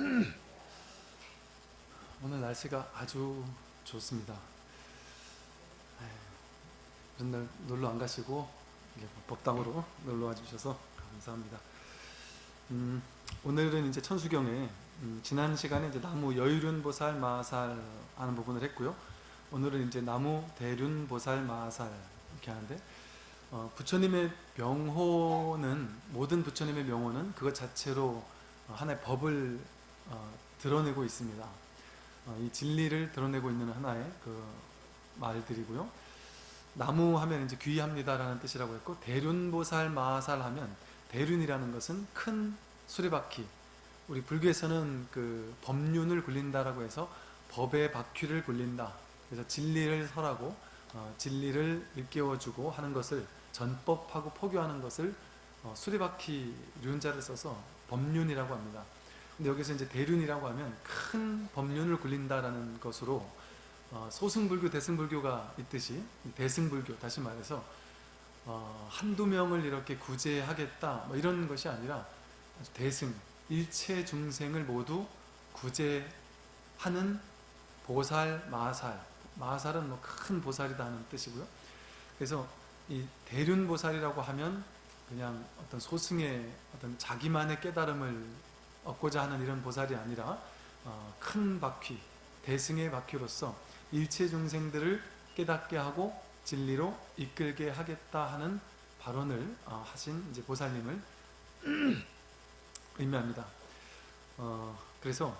오늘 날씨가 아주 좋습니다. 맨날 놀러 안 가시고 법당으로 놀러 와 주셔서 감사합니다. 음, 오늘은 이제 천수경에 음, 지난 시간에 이제 나무 여유륜보살 마살 하는 부분을 했고요. 오늘은 이제 나무 대륜보살 마살 이렇게 하는데 어, 부처님의 명호는 모든 부처님의 명호는 그것 자체로 하나의 법을 어, 드러내고 있습니다. 어, 이 진리를 드러내고 있는 하나의 그 말들이고요. 나무 하면 이제 귀합니다라는 뜻이라고 했고 대륜보살 마살 하면 대륜이라는 것은 큰 수레바퀴 우리 불교에서는 그 법륜을 굴린다라고 해서 법의 바퀴를 굴린다 그래서 진리를 설하고 어, 진리를 일깨워주고 하는 것을 전법하고 포교하는 것을 어, 수레바퀴 륜자를 써서 법륜이라고 합니다. 근데 여기서 이제 대륜이라고 하면 큰 법륜을 굴린다라는 것으로 어, 소승불교, 대승불교가 있듯이 대승불교, 다시 말해서 어, 한두 명을 이렇게 구제하겠다 뭐 이런 것이 아니라 대승, 일체 중생을 모두 구제하는 보살, 마살 마살은 뭐 큰 보살이다 는 뜻이고요. 그래서 이 대륜보살이라고 하면 그냥 어떤 소승의 어떤 자기만의 깨달음을 얻고자 하는 이런 보살이 아니라 어, 큰 바퀴, 대승의 바퀴로서 일체 중생들을 깨닫게 하고 진리로 이끌게 하겠다 하는 발언을 어, 하신 이제 보살님을 의미합니다. 어, 그래서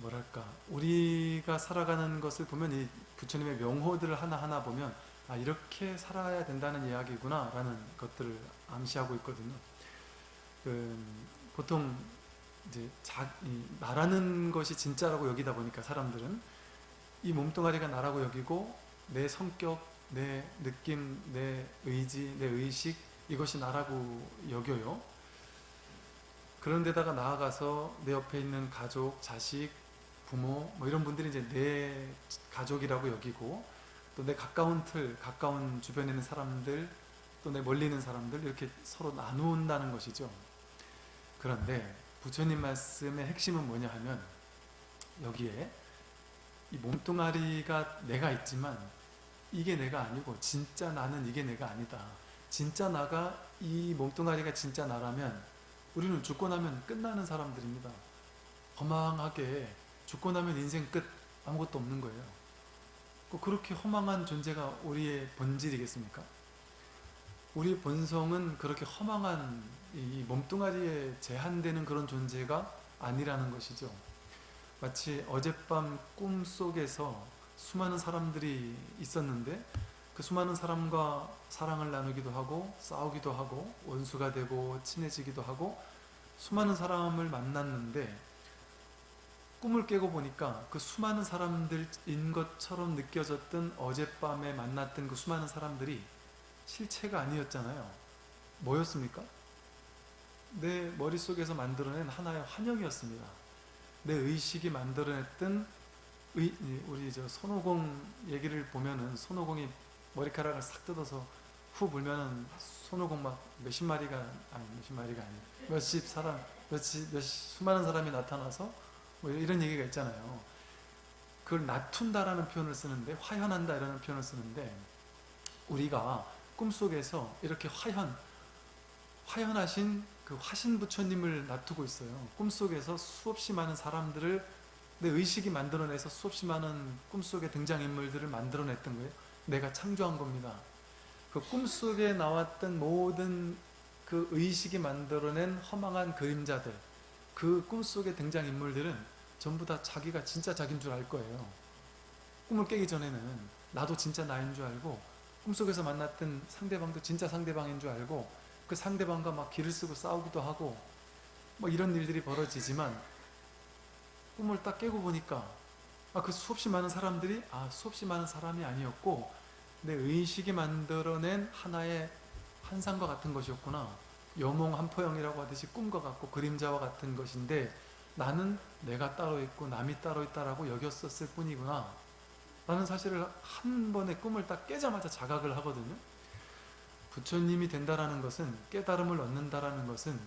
뭐랄까 우리가 살아가는 것을 보면 이 부처님의 명호들을 하나하나 보면 아 이렇게 살아야 된다는 이야기구나 라는 것들을 암시하고 있거든요. 그, 보통 이제 자, 나라는 것이 진짜라고 여기다 보니까 사람들은 이 몸뚱아리가 나라고 여기고 내 성격, 내 느낌, 내 의지, 내 의식 이것이 나라고 여겨요. 그런 데다가 나아가서 내 옆에 있는 가족, 자식, 부모 뭐 이런 분들이 이제 내 가족이라고 여기고 또 내 가까운 틀, 가까운 주변에 있는 사람들 또 내 멀리 있는 사람들 이렇게 서로 나누는다는 것이죠. 그런데 부처님 말씀의 핵심은 뭐냐 하면 여기에 이 몸뚱아리가 내가 있지만 이게 내가 아니고 진짜 나는 이게 내가 아니다. 진짜 나가 이 몸뚱아리가 진짜 나라면 우리는 죽고 나면 끝나는 사람들입니다. 허망하게 죽고 나면 인생 끝 아무것도 없는 거예요. 그렇게 허망한 존재가 우리의 본질이겠습니까? 우리 본성은 그렇게 허망한 이 몸뚱아리에 제한되는 그런 존재가 아니라는 것이죠. 마치 어젯밤 꿈속에서 수많은 사람들이 있었는데 그 수많은 사람과 사랑을 나누기도 하고 싸우기도 하고 원수가 되고 친해지기도 하고 수많은 사람을 만났는데 꿈을 깨고 보니까 그 수많은 사람들인 것처럼 느껴졌던 어젯밤에 만났던 그 수많은 사람들이 실체가 아니었잖아요. 뭐였습니까? 내 머릿속에서 만들어낸 하나의 환영이었습니다. 내 의식이 만들어냈던 의, 우리 저 손오공 얘기를 보면은 손오공이 머리카락을 싹 뜯어서 후 불면은 손오공 막 몇십 마리가 아니 몇십 마리가 아니 몇십 사람 몇십 몇 수많은 사람이 나타나서 뭐 이런 얘기가 있잖아요. 그걸 낮춘다라는 표현을 쓰는데 화현한다 이라는 표현을 쓰는데 우리가 꿈속에서 이렇게 화현, 화현하신 그 화신 부처님을 놔두고 있어요. 꿈속에서 수없이 많은 사람들을 내 의식이 만들어내서 수없이 많은 꿈속의 등장인물들을 만들어냈던 거예요. 내가 창조한 겁니다. 그 꿈속에 나왔던 모든 그 의식이 만들어낸 허망한 그림자들 그 꿈속의 등장인물들은 전부 다 자기가 진짜 자기인 줄 알 거예요. 꿈을 깨기 전에는 나도 진짜 나인 줄 알고 꿈속에서 만났던 상대방도 진짜 상대방인 줄 알고 그 상대방과 막 길을 쓰고 싸우기도 하고 뭐 이런 일들이 벌어지지만 꿈을 딱 깨고 보니까 아, 그 수없이 많은 사람들이 아 수없이 많은 사람이 아니었고 내 의식이 만들어낸 하나의 환상과 같은 것이었구나. 여몽 한포영이라고 하듯이 꿈과 같고 그림자와 같은 것인데 나는 내가 따로 있고 남이 따로 있다라고 여겼었을 뿐이구나 라는 사실을 한 번에 꿈을 딱 깨자마자 자각을 하거든요. 부처님이 된다라는 것은 깨달음을 얻는다라는 것은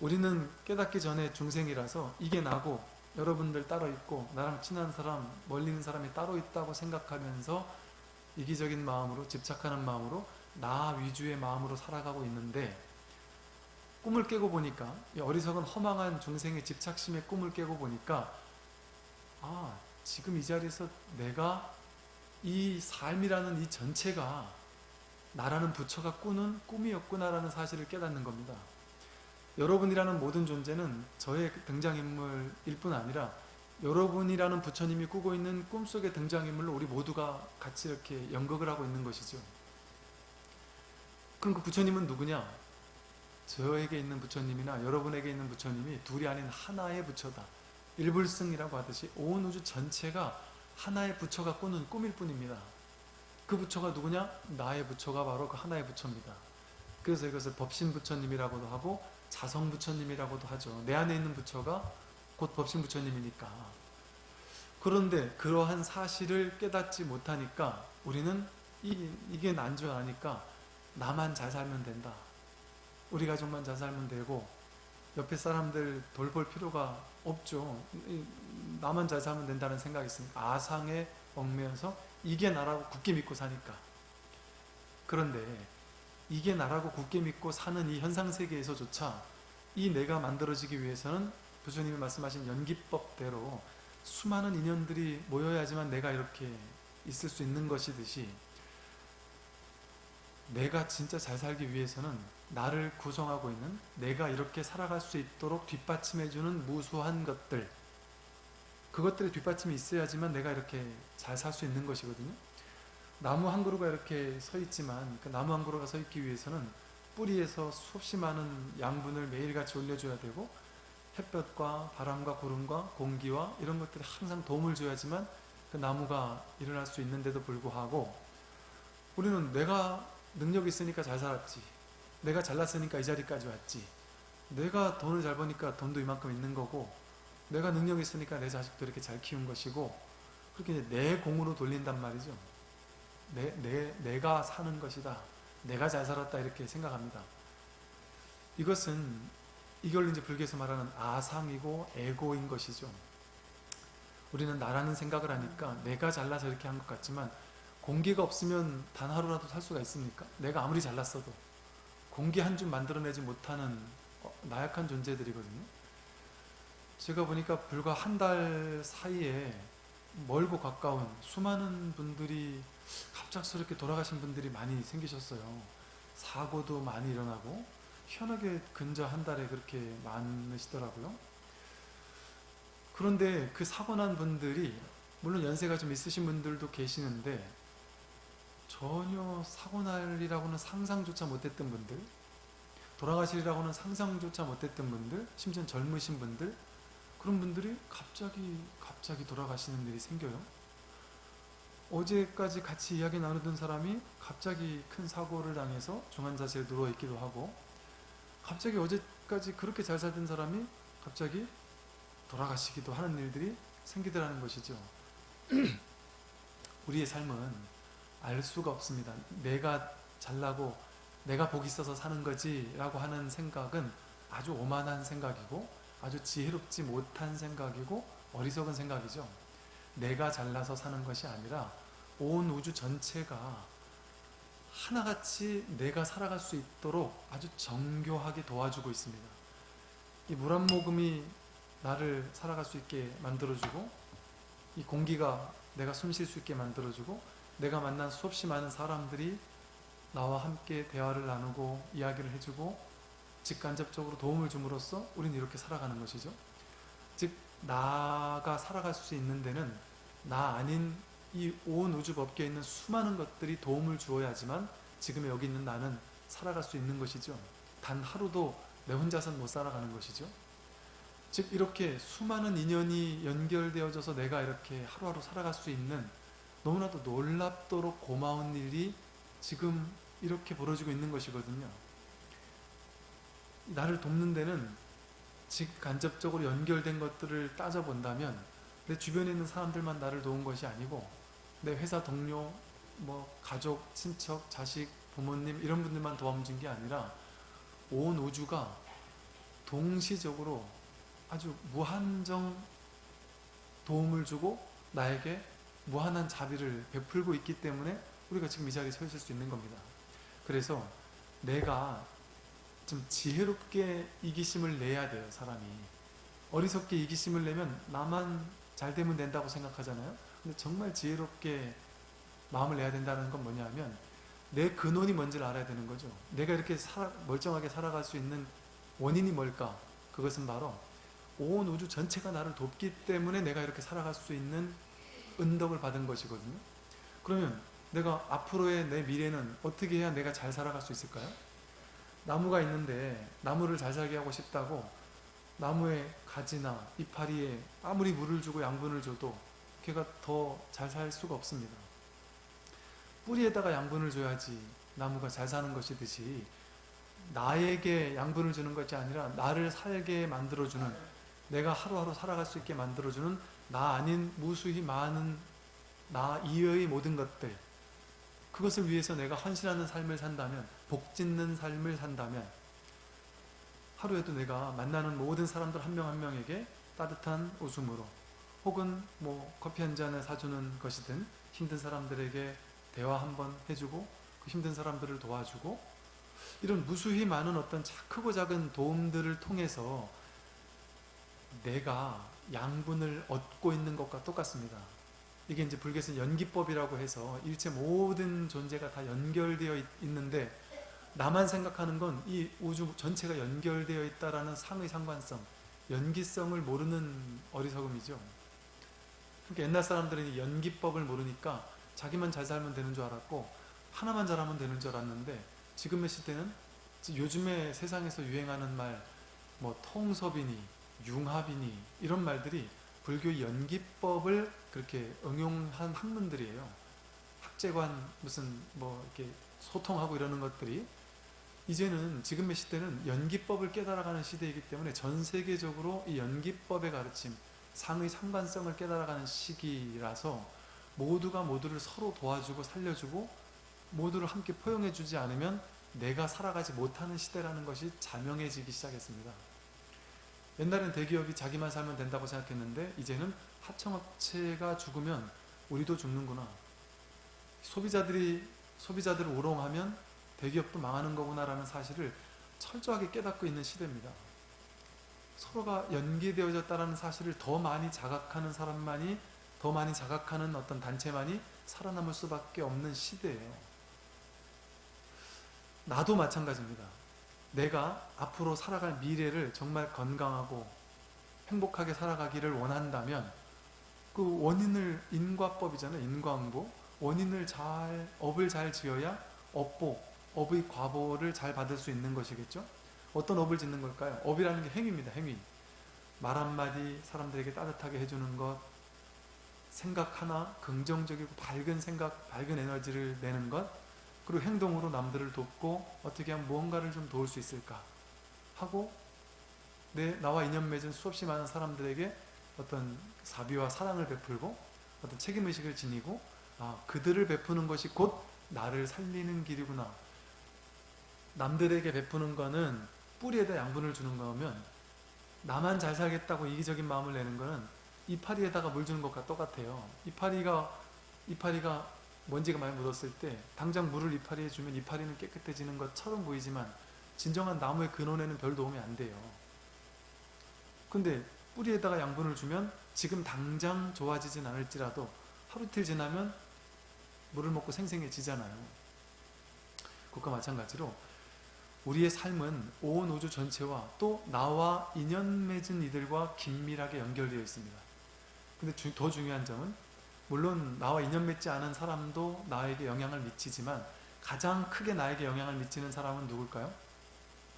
우리는 깨닫기 전에 중생이라서 이게 나고 여러분들 따로 있고 나랑 친한 사람 멀리 있는 사람이 따로 있다고 생각하면서 이기적인 마음으로 집착하는 마음으로 나 위주의 마음으로 살아가고 있는데 꿈을 깨고 보니까 이 어리석은 허망한 중생의 집착심의 꿈을 깨고 보니까 아 지금 이 자리에서 내가 이 삶이라는 이 전체가 나라는 부처가 꾸는 꿈이었구나라는 사실을 깨닫는 겁니다. 여러분이라는 모든 존재는 저의 등장인물일 뿐 아니라 여러분이라는 부처님이 꾸고 있는 꿈속의 등장인물로 우리 모두가 같이 이렇게 연극을 하고 있는 것이죠. 그럼 그 부처님은 누구냐? 저에게 있는 부처님이나 여러분에게 있는 부처님이 둘이 아닌 하나의 부처다. 일불승이라고 하듯이 온 우주 전체가 하나의 부처가 꾸는 꿈일 뿐입니다. 그 부처가 누구냐? 나의 부처가 바로 그 하나의 부처입니다. 그래서 이것을 법신 부처님이라고도 하고 자성 부처님이라고도 하죠. 내 안에 있는 부처가 곧 법신 부처님이니까. 그런데 그러한 사실을 깨닫지 못하니까 우리는 이, 이게 난 줄 아니까 나만 잘 살면 된다. 우리 가족만 잘 살면 되고 옆에 사람들 돌볼 필요가 없죠. 이, 나만 잘 살면 된다는 생각이 있으니까 아상에 얽매여서 이게 나라고 굳게 믿고 사니까. 그런데 이게 나라고 굳게 믿고 사는 이 현상세계에서조차 이 내가 만들어지기 위해서는 부처님이 말씀하신 연기법대로 수많은 인연들이 모여야지만 내가 이렇게 있을 수 있는 것이듯이 내가 진짜 잘 살기 위해서는 나를 구성하고 있는 내가 이렇게 살아갈 수 있도록 뒷받침해주는 무수한 것들. 그것들의 뒷받침이 있어야지만 내가 이렇게 잘 살 수 있는 것이거든요. 나무 한 그루가 이렇게 서 있지만 그 나무 한 그루가 서 있기 위해서는 뿌리에서 수없이 많은 양분을 매일같이 올려줘야 되고 햇볕과 바람과 구름과 공기와 이런 것들이 항상 도움을 줘야지만 그 나무가 일어날 수 있는데도 불구하고 우리는 내가 능력이 있으니까 잘 살았지. 내가 잘났으니까 이 자리까지 왔지. 내가 돈을 잘 버니까 돈도 이만큼 있는 거고 내가 능력이 있으니까 내 자식도 이렇게 잘 키운 것이고 그렇게 이제 내 공으로 돌린단 말이죠. 내, 내, 내가 사는 것이다. 내가 잘 살았다 이렇게 생각합니다. 이것은 이걸 이제 불교에서 말하는 아상이고 에고인 것이죠. 우리는 나라는 생각을 하니까 내가 잘나서 이렇게 한 것 같지만 공기가 없으면 단 하루라도 살 수가 있습니까? 내가 아무리 잘났어도 공기 한 줌 만들어내지 못하는 어, 나약한 존재들이거든요. 제가 보니까 불과 한 달 사이에 멀고 가까운 수많은 분들이 갑작스럽게 돌아가신 분들이 많이 생기셨어요. 사고도 많이 일어나고 희한하게 근저 한 달에 그렇게 많으시더라고요. 그런데 그 사고 난 분들이 물론 연세가 좀 있으신 분들도 계시는데 전혀 사고 날이라고는 상상조차 못했던 분들 돌아가시리라고는 상상조차 못했던 분들 심지어 젊으신 분들 그런 분들이 갑자기 갑자기 돌아가시는 일이 생겨요. 어제까지 같이 이야기 나누던 사람이 갑자기 큰 사고를 당해서 중환자실에 누워있기도 하고 갑자기 어제까지 그렇게 잘 살던 사람이 갑자기 돌아가시기도 하는 일들이 생기더라는 것이죠. 우리의 삶은 알 수가 없습니다. 내가 잘나고 내가 복이 있어서 사는 거지 라고 하는 생각은 아주 오만한 생각이고 아주 지혜롭지 못한 생각이고 어리석은 생각이죠. 내가 잘나서 사는 것이 아니라 온 우주 전체가 하나같이 내가 살아갈 수 있도록 아주 정교하게 도와주고 있습니다. 이 물 한 모금이 나를 살아갈 수 있게 만들어주고 이 공기가 내가 숨 쉴 수 있게 만들어주고 내가 만난 수없이 많은 사람들이 나와 함께 대화를 나누고 이야기를 해주고 직간접적으로 도움을 줌으로써 우리는 이렇게 살아가는 것이죠. 즉 나가 살아갈 수 있는 데는 나 아닌 이 온 우주 법계에 있는 수많은 것들이 도움을 주어야지만 지금 여기 있는 나는 살아갈 수 있는 것이죠. 단 하루도 내 혼자서는 못 살아가는 것이죠. 즉 이렇게 수많은 인연이 연결되어져서 내가 이렇게 하루하루 살아갈 수 있는 너무나도 놀랍도록 고마운 일이 지금 이렇게 벌어지고 있는 것이거든요. 나를 돕는 데는 직간접적으로 연결된 것들을 따져본다면 내 주변에 있는 사람들만 나를 도운 것이 아니고 내 회사 동료, 뭐 가족, 친척, 자식, 부모님 이런 분들만 도와준 게 아니라 온 우주가 동시적으로 아주 무한정 도움을 주고 나에게 무한한 자비를 베풀고 있기 때문에 우리가 지금 이 자리에 서 있을 수 있는 겁니다. 그래서 내가 좀 지혜롭게 이기심을 내야 돼요, 사람이. 어리석게 이기심을 내면 나만 잘 되면 된다고 생각하잖아요. 근데 정말 지혜롭게 마음을 내야 된다는 건 뭐냐 하면 내 근원이 뭔지를 알아야 되는 거죠. 내가 이렇게 살아, 멀쩡하게 살아갈 수 있는 원인이 뭘까? 그것은 바로 온 우주 전체가 나를 돕기 때문에 내가 이렇게 살아갈 수 있는 은덕을 받은 것이거든요. 그러면 내가 앞으로의 내 미래는 어떻게 해야 내가 잘 살아갈 수 있을까요? 나무가 있는데 나무를 잘 살게 하고 싶다고 나무의 가지나 이파리에 아무리 물을 주고 양분을 줘도 걔가 더 잘 살 수가 없습니다. 뿌리에다가 양분을 줘야지 나무가 잘 사는 것이듯이 나에게 양분을 주는 것이 아니라 나를 살게 만들어주는 내가 하루하루 살아갈 수 있게 만들어주는 나 아닌 무수히 많은 나 이외의 모든 것들 그것을 위해서 내가 헌신하는 삶을 산다면 복 짓는 삶을 산다면 하루에도 내가 만나는 모든 사람들 한명한 명에게 따뜻한 웃음으로 혹은 뭐 커피 한 잔을 사주는 것이든 힘든 사람들에게 대화 한번 해주고 그 힘든 사람들을 도와주고 이런 무수히 많은 어떤 크고 작은 도움들을 통해서 내가 양분을 얻고 있는 것과 똑같습니다. 이게 이제 불교에서 연기법이라고 해서 일체 모든 존재가 다 연결되어 있, 있는데 나만 생각하는 건 이 우주 전체가 연결되어 있다라는 상의 상관성, 연기성을 모르는 어리석음이죠. 그러니까 옛날 사람들은 연기법을 모르니까 자기만 잘 살면 되는 줄 알았고 하나만 잘하면 되는 줄 알았는데 지금의 시대는 요즘에 세상에서 유행하는 말, 뭐 통섭이니, 융합이니 이런 말들이 불교 연기법을 그렇게 응용한 학문들이에요. 학재관 무슨 뭐 이렇게 소통하고 이러는 것들이 이제는 지금의 시대는 연기법을 깨달아가는 시대이기 때문에 전 세계적으로 이 연기법의 가르침, 상의 상관성을 깨달아가는 시기라서 모두가 모두를 서로 도와주고 살려주고 모두를 함께 포용해주지 않으면 내가 살아가지 못하는 시대라는 것이 자명해지기 시작했습니다. 옛날엔 대기업이 자기만 살면 된다고 생각했는데 이제는 하청업체가 죽으면 우리도 죽는구나. 소비자들이 소비자들을 우롱하면 대기업도 망하는 거구나라는 사실을 철저하게 깨닫고 있는 시대입니다. 서로가 연계되어졌다는 사실을 더 많이 자각하는 사람만이 더 많이 자각하는 어떤 단체만이 살아남을 수밖에 없는 시대예요. 나도 마찬가지입니다. 내가 앞으로 살아갈 미래를 정말 건강하고 행복하게 살아가기를 원한다면 그 원인을 인과법이잖아요. 인과응보. 원인을 잘 업을 잘 지어야 업보, 업의 과보를 잘 받을 수 있는 것이겠죠. 어떤 업을 짓는 걸까요? 업이라는 게 행위입니다. 행위. 말 한마디 사람들에게 따뜻하게 해주는 것 생각 하나 긍정적이고 밝은 생각, 밝은 에너지를 내는 것 그리고 행동으로 남들을 돕고 어떻게 하면 무언가를 좀 도울 수 있을까? 하고 내 나와 인연 맺은 수없이 많은 사람들에게 어떤 사비와 사랑을 베풀고 어떤 책임의식을 지니고 아 그들을 베푸는 것이 곧 나를 살리는 길이구나. 남들에게 베푸는 거는 뿌리에다 양분을 주는 거면 나만 잘 살겠다고 이기적인 마음을 내는 거는 이파리에다가 물 주는 것과 똑같아요. 이파리가 이파리가 먼지가 많이 묻었을 때 당장 물을 이파리에 주면 이파리는 깨끗해지는 것처럼 보이지만 진정한 나무의 근원에는 별 도움이 안 돼요. 근데 뿌리에다가 양분을 주면 지금 당장 좋아지진 않을지라도 하루 이틀 지나면 물을 먹고 생생해지잖아요. 그것과 마찬가지로 우리의 삶은 온 우주 전체와 또 나와 인연 맺은 이들과 긴밀하게 연결되어 있습니다. 근데 주, 더 중요한 점은 물론 나와 인연 맺지 않은 사람도 나에게 영향을 미치지만 가장 크게 나에게 영향을 미치는 사람은 누굴까요?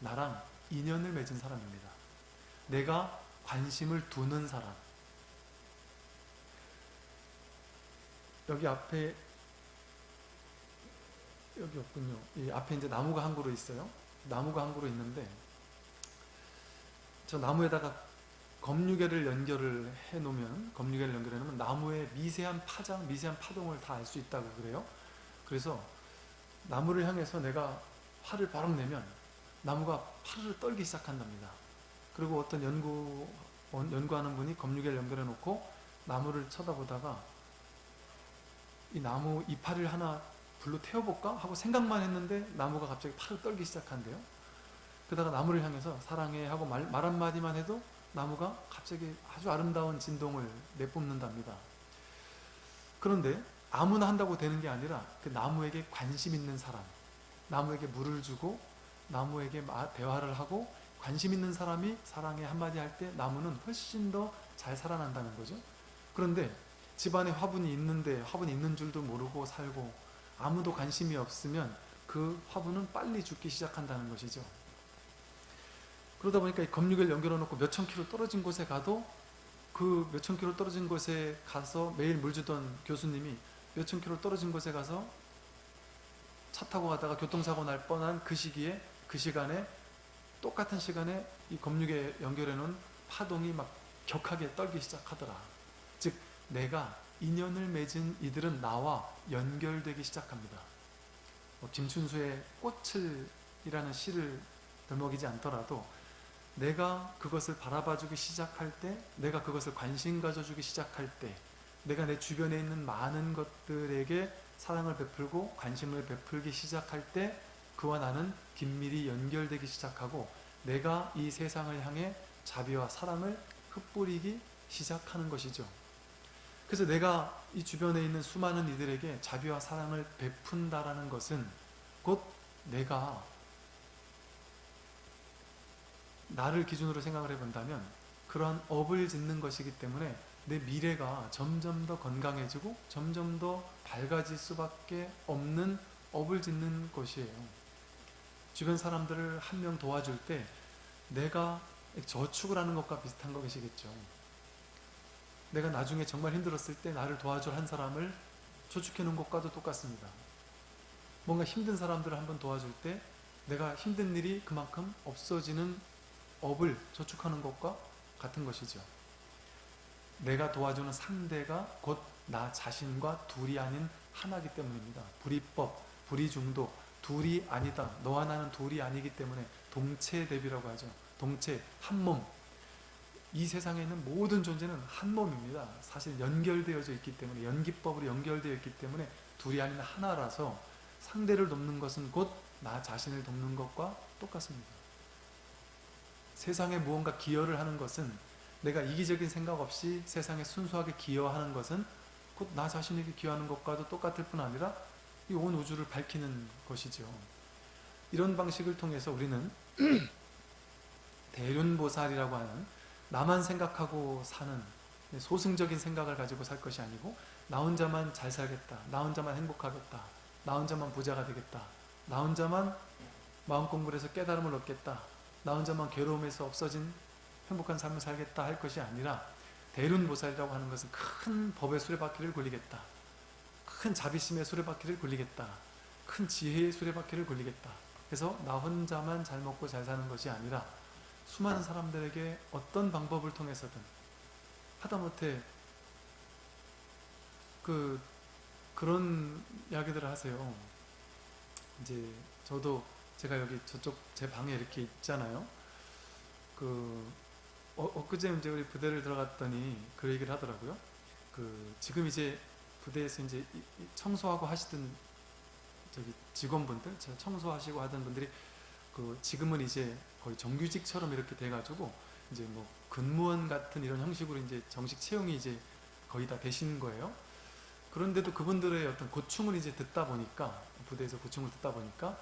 나랑 인연을 맺은 사람입니다. 내가 관심을 두는 사람. 여기 앞에 여기 없군요. 이 앞에 이제 나무가 한 그루 있어요. 나무가 한 그루 있는데 저 나무에다가 검유계를 연결을 해 놓으면 검유계를 연결해 놓으면 나무의 미세한 파장, 미세한 파동을 다 알 수 있다고 그래요. 그래서 나무를 향해서 내가 활을 바로 내면 나무가 파르르 떨기 시작한답니다. 그리고 어떤 연구 원- 연구하는 분이 검유계를 연결해 놓고 나무를 쳐다보다가 이 나무 이파리를 하나 불로 태워볼까 하고 생각만 했는데 나무가 갑자기 팔을 떨기 시작한대요. 그러다가 나무를 향해서 사랑해 하고 말, 말 한마디만 해도 나무가 갑자기 아주 아름다운 진동을 내뿜는답니다. 그런데 아무나 한다고 되는 게 아니라 그 나무에게 관심 있는 사람, 나무에게 물을 주고 나무에게 마- 대화를 하고 관심 있는 사람이 사랑해 한마디 할 때 나무는 훨씬 더 잘 살아난다는 거죠. 그런데 집안에 화분이 있는데 화분이 있는 줄도 모르고 살고 아무도 관심이 없으면 그 화분은 빨리 죽기 시작한다는 것이죠. 그러다 보니까 이 검육을 연결해 놓고 몇천 킬로 떨어진 곳에 가도 그 몇천 킬로 떨어진 곳에 가서 매일 물 주던 교수님이 몇천 킬로 떨어진 곳에 가서 차 타고 가다가 교통사고 날 뻔한 그 시기에 그 시간에 똑같은 시간에 이 검육에 연결해 놓은 파동이 막 격하게 떨기 시작하더라. 즉 내가 인연을 맺은 이들은 나와 연결되기 시작합니다. 뭐 김춘수의 꽃을 이라는 시를 들먹이지 않더라도 내가 그것을 바라봐주기 시작할 때, 내가 그것을 관심 가져주기 시작할 때, 내가 내 주변에 있는 많은 것들에게 사랑을 베풀고 관심을 베풀기 시작할 때, 그와 나는 긴밀히 연결되기 시작하고, 내가 이 세상을 향해 자비와 사랑을 흩뿌리기 시작하는 것이죠. 그래서 내가 이 주변에 있는 수많은 이들에게 자비와 사랑을 베푼다라는 것은 곧 내가 나를 기준으로 생각을 해본다면 그러한 업을 짓는 것이기 때문에 내 미래가 점점 더 건강해지고 점점 더 밝아질 수밖에 없는 업을 짓는 것이에요. 주변 사람들을 한 명 도와줄 때 내가 저축을 하는 것과 비슷한 것이겠죠. 내가 나중에 정말 힘들었을 때 나를 도와줄 한 사람을 저축해 놓은 것과도 똑같습니다. 뭔가 힘든 사람들을 한번 도와줄 때 내가 힘든 일이 그만큼 없어지는 업을 저축하는 것과 같은 것이죠. 내가 도와주는 상대가 곧 나 자신과 둘이 아닌 하나이기 때문입니다. 불이법, 불이중도, 둘이 아니다. 너와 나는 둘이 아니기 때문에 동체 대비라고 하죠. 동체, 한 몸. 이 세상에 있는 모든 존재는 한 몸입니다. 사실 연결되어져 있기 때문에 연기법으로 연결되어 있기 때문에 둘이 아닌 하나라서 상대를 돕는 것은 곧 나 자신을 돕는 것과 똑같습니다. 세상에 무언가 기여를 하는 것은 내가 이기적인 생각 없이 세상에 순수하게 기여하는 것은 곧 나 자신에게 기여하는 것과도 똑같을 뿐 아니라 이 온 우주를 밝히는 것이죠. 이런 방식을 통해서 우리는 대륜보살이라고 하는 나만 생각하고 사는 소승적인 생각을 가지고 살 것이 아니고 나 혼자만 잘 살겠다. 나 혼자만 행복하겠다. 나 혼자만 부자가 되겠다. 나 혼자만 마음 공부를 해서 깨달음을 얻겠다. 나 혼자만 괴로움에서 없어진 행복한 삶을 살겠다 할 것이 아니라 대륜보살이라고 하는 것은 큰 법의 수레바퀴를 굴리겠다. 큰 자비심의 수레바퀴를 굴리겠다. 큰 지혜의 수레바퀴를 굴리겠다. 그래서 나 혼자만 잘 먹고 잘 사는 것이 아니라 수많은 사람들에게 어떤 방법을 통해서든 하다못해 그 그런 이야기들을 하세요. 이제 저도 제가 여기 저쪽 제 방에 이렇게 있잖아요. 그 어, 엊그제 이제 우리 부대를 들어갔더니 그 얘기를 하더라고요. 그 지금 이제 부대에서 이제 청소하고 하시던 저기 직원분들, 저 청소하시고 하던 분들이 그 지금은 이제 거의 정규직처럼 이렇게 돼가지고 이제 뭐 근무원 같은 이런 형식으로 이제 정식 채용이 이제 거의 다 되신 거예요. 그런데도 그분들의 어떤 고충을 이제 듣다 보니까 부대에서 고충을 듣다 보니까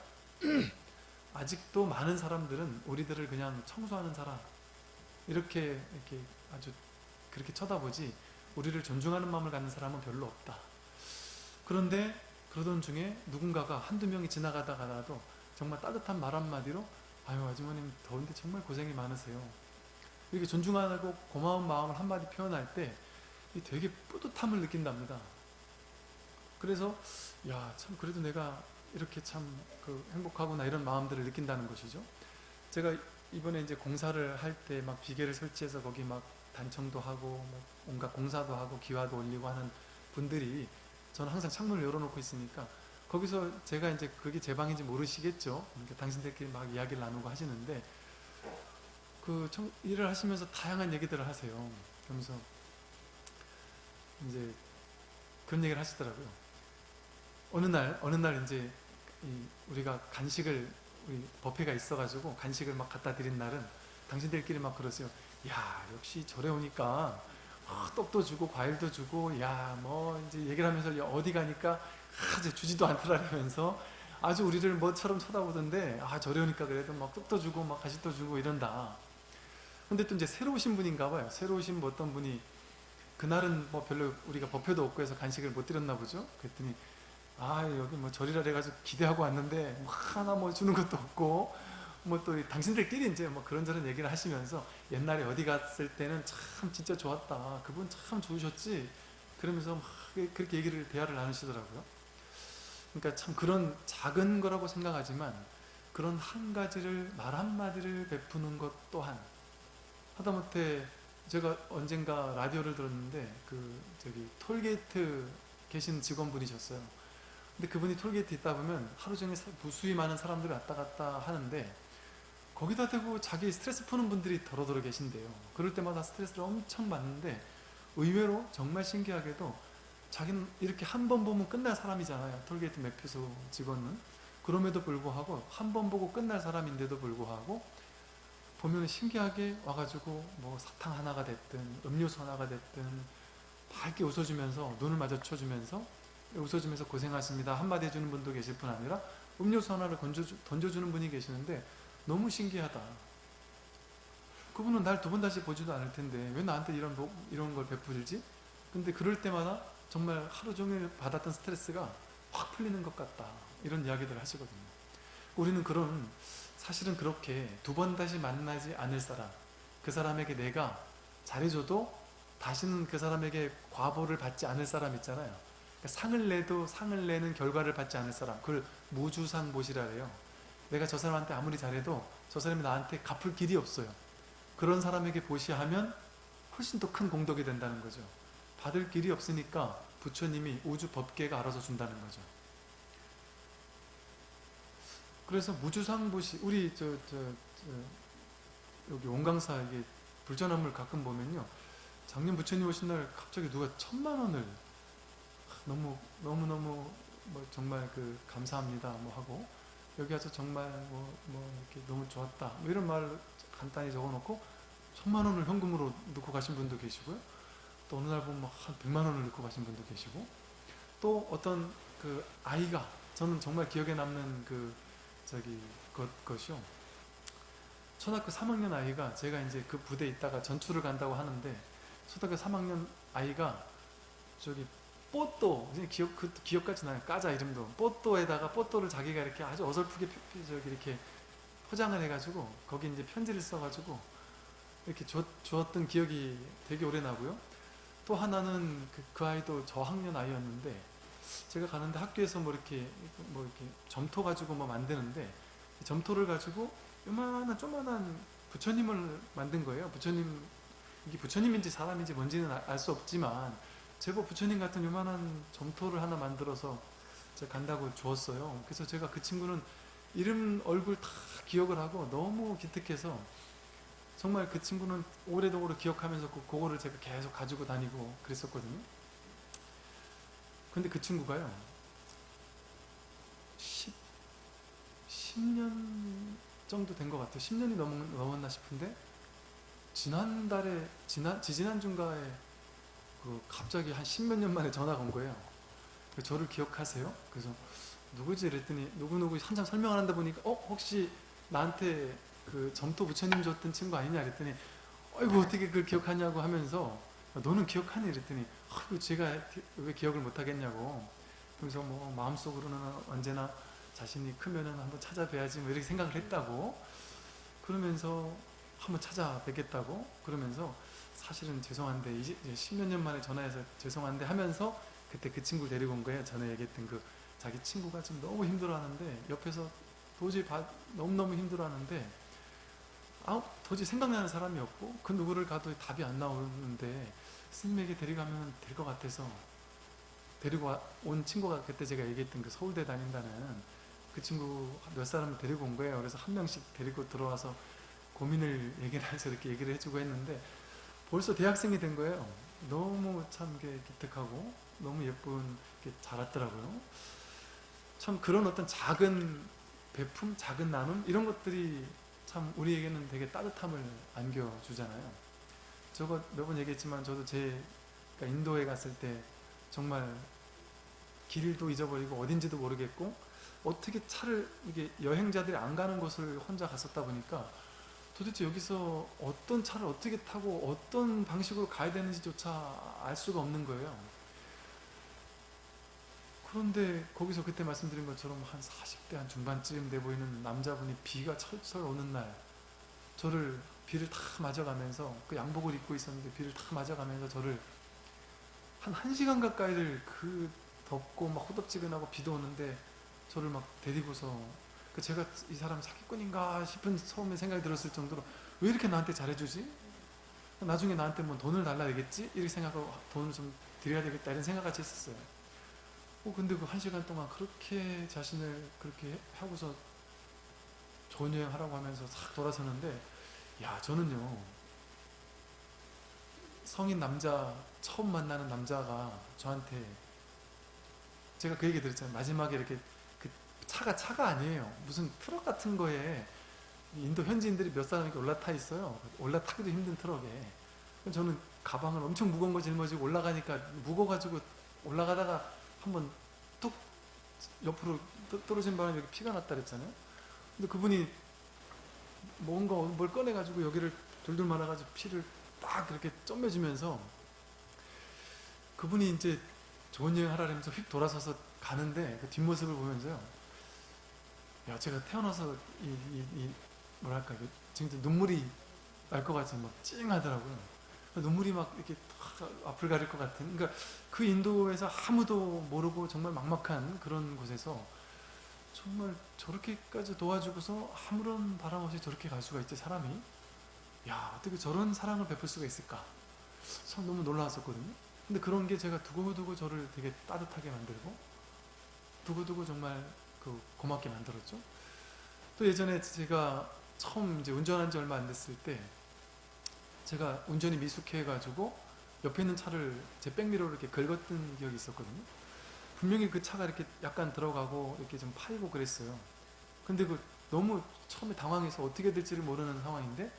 아직도 많은 사람들은 우리들을 그냥 청소하는 사람 이렇게 이렇게 아주 그렇게 쳐다보지 우리를 존중하는 마음을 갖는 사람은 별로 없다. 그런데 그러던 중에 누군가가 한두 명이 지나가다가라도 정말 따뜻한 말 한마디로 아유 아주머님 더운데 정말 고생이 많으세요. 이렇게 존중하고 고마운 마음을 한마디 표현할 때이 되게 뿌듯함을 느낀답니다. 그래서 야 참 그래도 내가 이렇게 참 그 행복하구나 이런 마음들을 느낀다는 것이죠. 제가 이번에 이제 공사를 할 때막 비계를 설치해서 거기 막 단청도 하고 뭐 온갖 공사도 하고 기와도 올리고 하는 분들이 저는 항상 창문을 열어놓고 있으니까 거기서 제가 이제 그게 제 방인지 모르시겠죠. 그러니까 당신들끼리 막 이야기를 나누고 하시는데 그 청- 일을 하시면서 다양한 얘기들을 하세요. 그러면서 이제 그런 얘기를 하시더라고요. 어느 날 어느 날 이제 이 우리가 간식을 우리 버페가 있어가지고 간식을 막 갖다 드린 날은 당신들끼리 막 그러세요. 야 역시 절에 오니까 아, 떡도 주고 과일도 주고 야 뭐 이제 얘기를 하면서 야, 어디 가니까 아주 주지도 않더라면서 아주 우리를 뭐처럼 쳐다보던데 아 절에 오니까 그래도 막 떡도 주고 막 가식도 주고 이런다. 근데 또 이제 새로 오신 분인가 봐요. 새로 오신 뭐 어떤 분이 그날은 뭐 별로 우리가 법회도 없고 해서 간식을 못 드렸나 보죠. 그랬더니 아 여기 뭐 절이라 해가지고 기대하고 왔는데 뭐 하나 뭐 주는 것도 없고 뭐 또 당신들끼리 이제 뭐 그런저런 얘기를 하시면서 옛날에 어디 갔을 때는 참 진짜 좋았다. 그분 참 좋으셨지. 그러면서 막 그렇게 얘기를 대화를 나누시더라고요. 그러니까 참 그런 작은 거라고 생각하지만 그런 한 가지를 말 한마디를 베푸는 것 또한 하다못해 제가 언젠가 라디오를 들었는데 그 저기 톨게이트 계신 직원분이셨어요. 근데 그분이 톨게이트 있다 보면 하루 종일 사- 무수히 많은 사람들이 왔다 갔다 하는데 거기다 대고 자기 스트레스 푸는 분들이 더러더러 계신데요. 그럴 때마다 스트레스를 엄청 받는데 의외로 정말 신기하게도 자기는 이렇게 한 번 보면 끝날 사람이잖아요. 톨게이트 매표소 직원은. 그럼에도 불구하고 한 번 보고 끝날 사람인데도 불구하고 보면 신기하게 와가지고 뭐 사탕 하나가 됐든 음료수 하나가 됐든 밝게 웃어주면서 눈을 마주쳐주면서 웃어주면서 고생하십니다. 한마디 해주는 분도 계실 뿐 아니라 음료수 하나를 던져주, 던져주는 분이 계시는데 너무 신기하다. 그분은 날 두 번 다시 보지도 않을 텐데 왜 나한테 이런, 뭐- 이런 걸 베풀지? 근데 그럴 때마다 정말 하루 종일 받았던 스트레스가 확 풀리는 것 같다. 이런 이야기들을 하시거든요. 우리는 그런 사실은 그렇게 두 번 다시 만나지 않을 사람 그 사람에게 내가 잘해줘도 다시는 그 사람에게 과보를 받지 않을 사람 있잖아요 그러니까 상을 내도 상을 내는 결과를 받지 않을 사람 그걸 무주상보시라 해요. 내가 저 사람한테 아무리 잘해도 저 사람이 나한테 갚을 길이 없어요. 그런 사람에게 보시하면 훨씬 더 큰 공덕이 된다는 거죠. 받을 길이 없으니까 부처님이 우주 법계가 알아서 준다는 거죠. 그래서 무주상보시 우리 저, 저, 저 여기 온강사 이게 불전화물 가끔 보면요. 작년 부처님 오신 날 갑자기 누가 천만 원을 너무 너무 너무 뭐 정말 그 감사합니다 뭐 하고 여기 와서 정말 뭐, 뭐 이렇게 너무 좋았다. 뭐 이런 말 간단히 적어놓고 천만 원을 현금으로 넣고 가신 분도 계시고요. 또 어느 날 보면 한 백만 원을 넣고 가신 분도 계시고 또 어떤 그 아이가 저는 정말 기억에 남는 그 저기 것, 것이요. 초등학교 3학년 아이가 제가 이제 그 부대에 있다가 전투를 간다고 하는데 초등학교 3학년 아이가 저기 뽀또. 기억 그 기억까지 나요. 까자 이름도. 뽀또에다가 뽀또를 자기가 이렇게 아주 어설프게 저기 이렇게 포장을 해가지고 거기 이제 편지를 써가지고 이렇게 줬, 주었던 기억이 되게 오래 나고요. 또 하나는 그, 그 아이도 저학년 아이였는데 제가 가는데 학교에서 뭐 이렇게 뭐 이렇게 점토 가지고 뭐 만드는데 이 점토를 가지고 요만한 조만한 부처님을 만든 거예요. 부처님 이게 부처님인지 사람인지 뭔지는 알 수 없지만 제법 부처님 같은 요만한 점토를 하나 만들어서 제가 간다고 주었어요. 그래서 제가 그 친구는 이름 얼굴 다 기억을 하고 너무 기특해서 정말 그 친구는 오래도록 기억하면서 그 그거를 제가 계속 가지고 다니고 그랬었거든요. 근데 그 친구가요. 10, 10년 정도 된 것 같아요. 10년이 넘, 넘었나 싶은데 지난달에 지난 지지난 중가에 그 갑자기 한 십몇 년 만에 전화가 온 거예요. 저를 기억하세요? 그래서 누구지? 이랬더니 누구누구 한참 설명을 한다 보니까 어? 혹시 나한테 그 점토 부처님 줬던 친구 아니냐? 이랬더니 아이고 어떻게 그걸 기억하냐고 하면서 너는 기억하니? 이랬더니 아이고 제가 왜 기억을 못하겠냐고 그래서 뭐 마음속으로는 언제나 자신이 크면은 한번 찾아뵈야지 뭐 이렇게 생각을 했다고 그러면서 한번 찾아뵙겠다고 그러면서 사실은 죄송한데 이제 십몇 년 만에 전화해서 죄송한데 하면서 그때 그 친구를 데리고 온 거예요 전에 얘기했던 그 자기 친구가 지금 너무 힘들어하는데 옆에서 도저히 봐- 너무너무 힘들어하는데 아 도저히 생각나는 사람이 없고 그 누구를 가도 답이 안 나오는데 스님에게 데려가면 될 것 같아서 데리고 와- 온 친구가 그때 제가 얘기했던 그 서울대 다닌다는 그 친구 몇 사람을 데리고 온 거예요. 그래서 한 명씩 데리고 들어와서 고민을 얘기를 해서 이렇게 얘기를 해주고 했는데 벌써 대학생이 된 거예요. 너무 참 기특하고 너무 예쁜 게 자랐더라고요. 참 그런 어떤 작은 배품, 작은 나눔 이런 것들이 참 우리에게는 되게 따뜻함을 안겨주잖아요. 저거 몇 번 얘기했지만 저도 제 그러니까 인도에 갔을 때 정말 길도 잊어버리고 어딘지도 모르겠고 어떻게 차를 이게 여행자들이 안 가는 곳을 혼자 갔었다 보니까 도대체 여기서 어떤 차를 어떻게 타고 어떤 방식으로 가야 되는지조차 알 수가 없는 거예요. 그런데 거기서 그때 말씀드린 것처럼 한 40대 한 중반쯤 돼 보이는 남자분이 비가 철철 오는 날 저를 비를 다 맞아가면서 그 양복을 입고 있었는데 비를 다 맞아가면서 저를 한 1시간 가까이를 그 덥고 막 호덥지근하고 비도 오는데 저를 막 데리고서 그 제가 이 사람 사기꾼인가 싶은 처음에 생각이 들었을 정도로 왜 이렇게 나한테 잘해주지? 나중에 나한테 뭐 돈을 달라 되겠지? 이렇게 생각하고 돈을 좀 드려야 되겠다 이런 생각 같이 했었어요. 어, 근데 그 한 시간 동안 그렇게 자신을 그렇게 하고서 좋은 여행 하라고 하면서 싹 돌아서는데 야 저는요 성인 남자 처음 만나는 남자가 저한테 제가 그 얘기 들었잖아요 마지막에 이렇게 그 차가 차가 아니에요. 무슨 트럭 같은 거에 인도 현지인들이 몇 사람이 올라타 있어요. 올라타기도 힘든 트럭에. 저는 가방을 엄청 무거운 거 짊어지고 올라가니까 무거워가지고 올라가다가 한번 뚝 옆으로 떠- 떨어진 바람에 여기 피가 났다 그랬잖아요. 근데 그분이 뭔가 뭘 꺼내가지고 여기를 돌돌 말아가지고 피를 딱 이렇게 쩌매주면서 그분이 이제 좋은 여행 하라 면서 휙 돌아서서 가는데 그 뒷모습을 보면서요. 야, 제가 태어나서 이, 이, 이 뭐랄까, 이게 진짜 눈물이 날 것 같이 막 찡하더라고요. 눈물이 막 이렇게 탁 앞을 가릴 것 같은. 그러니까 그 인도에서 아무도 모르고 정말 막막한 그런 곳에서 정말 저렇게까지 도와주고서 아무런 바람 없이 저렇게 갈 수가 있지 사람이 야 어떻게 저런 사랑을 베풀 수가 있을까 참 너무 놀라웠었거든요 근데 그런 게 제가 두고두고 저를 되게 따뜻하게 만들고 두고두고 정말 그 고맙게 만들었죠 또 예전에 제가 처음 이제 운전한 지 얼마 안 됐을 때 제가 운전이 미숙해 가지고 옆에 있는 차를 제 백미러로 이렇게 긁었던 기억이 있었거든요 분명히 그 차가 이렇게 약간 들어가고 이렇게 좀 파이고 그랬어요. 근데 그 너무 처음에 당황해서 어떻게 될지를 모르는 상황인데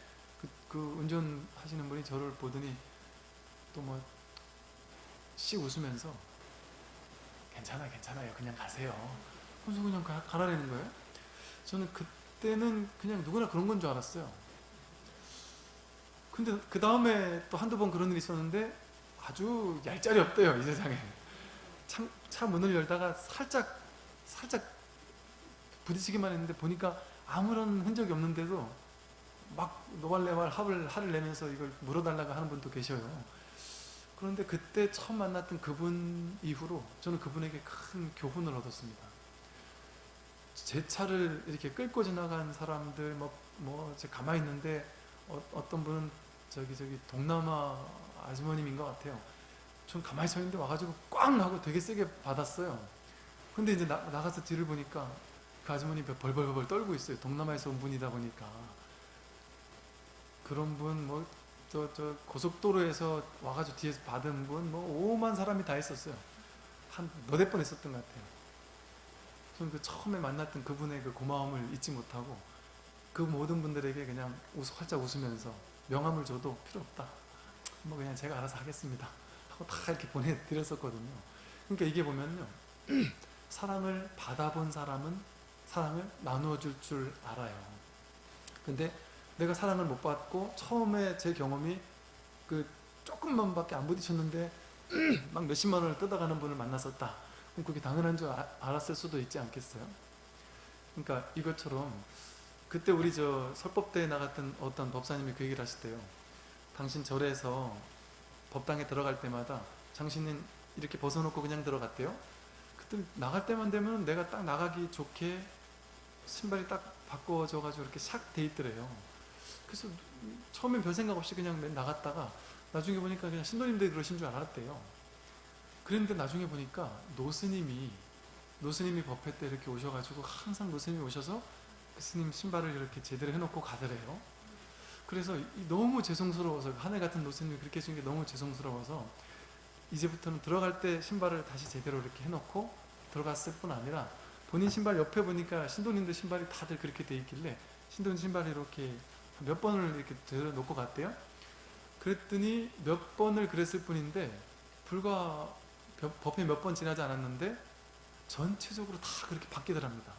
그, 그 운전하시는 분이 저를 보더니 또 뭐 씩 웃으면서 괜찮아 괜찮아요 그냥 가세요. 그래서 그냥 가, 가라라는 거예요. 저는 그때는 그냥 누구나 그런 건 줄 알았어요. 근데 그 다음에 또 한두 번 그런 일이 있었는데 아주 얄짤이 없대요 이 세상에. 차, 차 문을 열다가 살짝 살짝 부딪히기만 했는데 보니까 아무런 흔적이 없는데도 막 노발레발 합을 화를 내면서 이걸 물어달라고 하는 분도 계셔요. 그런데 그때 처음 만났던 그분 이후로 저는 그분에게 큰 교훈을 얻었습니다. 제 차를 이렇게 끌고 지나간 사람들 뭐, 뭐, 제 가만히 있는데 어, 떤 분은 저기 저기 동남아 아주머님인 것 같아요. 전 가만히 서 있는데 와가지고 꽝 하고 되게 세게 받았어요. 근데 이제 나, 나가서 뒤를 보니까 그 아주머니 벌벌벌 떨고 있어요. 동남아에서 온 분이다 보니까. 그런 분, 뭐, 저, 저, 고속도로에서 와가지고 뒤에서 받은 분, 뭐, 오만 사람이 다 있었어요. 한 너댓 번 있었던 것 같아요. 저는 그 처음에 만났던 그분의 그 고마움을 잊지 못하고 그 모든 분들에게 그냥 웃, 활짝 웃으면서 명함을 줘도 필요 없다. 뭐 그냥 제가 알아서 하겠습니다. 하고 다 이렇게 보내드렸었거든요. 그러니까 이게 보면요. 사랑을 받아본 사람은 사랑을 나누어 줄 줄 알아요. 근데 내가 사랑을 못 받고 처음에 제 경험이 그 조금만 밖에 안 부딪혔는데 막 몇십만 원을 뜯어가는 분을 만났었다. 그게 당연한 줄 아- 알았을 수도 있지 않겠어요? 그러니까 이것처럼 그때 우리 저 설법대에 나갔던 어떤 법사님이 그 얘기를 하시대요. 당신 절에서 법당에 들어갈 때마다 당신은 이렇게 벗어놓고 그냥 들어갔대요. 그때 나갈 때만 되면 내가 딱 나가기 좋게 신발이 딱 바꿔져가지고 이렇게 샥 돼 있더래요. 그래서 처음엔 별 생각 없이 그냥 맨 나갔다가 나중에 보니까 그냥 신도님들이 그러신 줄 알았대요. 그런데 나중에 보니까 노스님이 노스님이 법회 때 이렇게 오셔가지고 항상 노스님이 오셔서 그 스님 신발을 이렇게 제대로 해놓고 가더래요. 그래서 이- 너무 죄송스러워서 하늘 같은 노스님이 그렇게 해준 게 너무 죄송스러워서 이제부터는 들어갈 때 신발을 다시 제대로 이렇게 해놓고 들어갔을 뿐 아니라 본인 신발 옆에 보니까 신도님들 신발이 다들 그렇게 돼 있길래 신도님 신발이 이렇게 몇 번을 이렇게 들어놓고 갔대요. 그랬더니 몇 번을 그랬을 뿐인데 불과 몇- 법회 몇 번 지나지 않았는데 전체적으로 다 그렇게 바뀌더랍니다.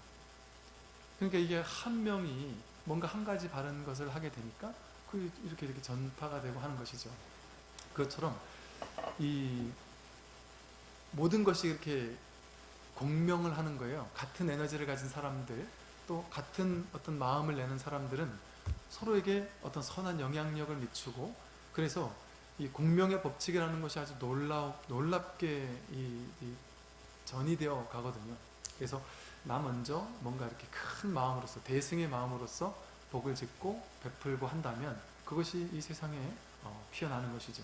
그러니까 이게 한 명이 뭔가 한 가지 바른 것을 하게 되니까 그 이렇게 이렇게 전파가 되고 하는 것이죠. 그것처럼 이 모든 것이 이렇게 공명을 하는 거예요. 같은 에너지를 가진 사람들, 또 같은 어떤 마음을 내는 사람들은 서로에게 어떤 선한 영향력을 미치고 그래서 이 공명의 법칙이라는 것이 아주 놀라 놀랍게 이, 이 전이 되어 가거든요. 그래서 나 먼저 뭔가 이렇게 큰 마음으로서 대승의 마음으로서 복을 짓고 베풀고 한다면 그것이 이 세상에 어, 피어나는 것이죠.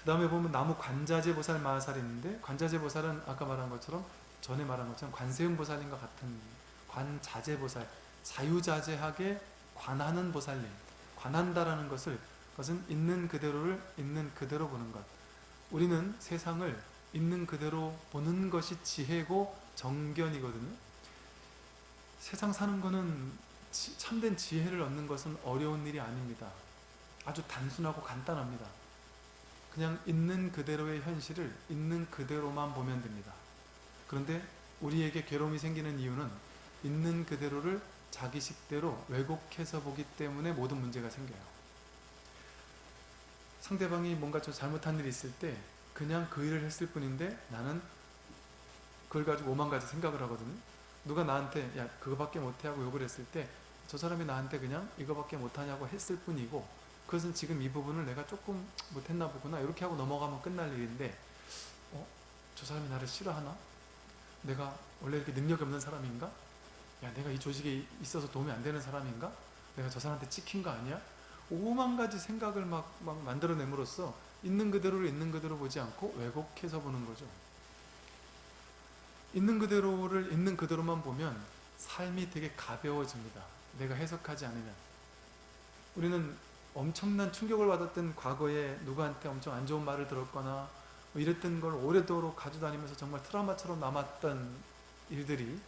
그 다음에 보면 나무 관자재 보살 마하살이 있는데 관자재 보살은 아까 말한 것처럼 전에 말한 것처럼 관세음 보살님과 같은 관자재 보살 자유자재하게 관하는 보살님 관한다라는 것을 그 것은 있는 그대로를 있는 그대로 보는 것 우리는 세상을 있는 그대로 보는 것이 지혜고 정견이거든요 세상 사는 지- 참된 지혜를 얻는 것은 어려운 일이 아닙니다 아주 단순하고 간단합니다 그냥 있는 그대로의 현실을 있는 그대로만 보면 됩니다. 그런데 우리에게 괴로움이 생기는 이유는 있는 그대로를 자기식대로 왜곡해서 보기 때문에 모든 문제가 생겨요. 상대방이 뭔가 좀 잘못한 일이 있을 때 그냥 그 일을 했을 뿐인데 나는 그걸 가지고 오만 가지 생각을 하거든요. 누가 나한테 야 그거밖에 못해 하고 욕을 했을 때 저 사람이 나한테 그냥 이거밖에 못하냐고 했을 뿐이고 그것은 지금 이 부분을 내가 조금 못했나 보구나 이렇게 하고 넘어가면 끝날 일인데 어? 저 사람이 나를 싫어하나? 내가 원래 이렇게 능력이 없는 사람인가? 야 내가 이 조직에 있어서 도움이 안 되는 사람인가? 내가 저 사람한테 찍힌 거 아니야? 오만 가지 생각을 막, 막 만들어냄으로써 있는 그대로를 있는 그대로 보지 않고 왜곡해서 보는 거죠. 있는 그대로를 있는 그대로만 보면 삶이 되게 가벼워집니다. 내가 해석하지 않으면. 우리는 엄청난 충격을 받았던 과거에 누구한테 엄청 안 좋은 말을 들었거나 뭐 이랬던 걸 오래도록 가지고 다니면서 정말 트라우마처럼 남았던 일들이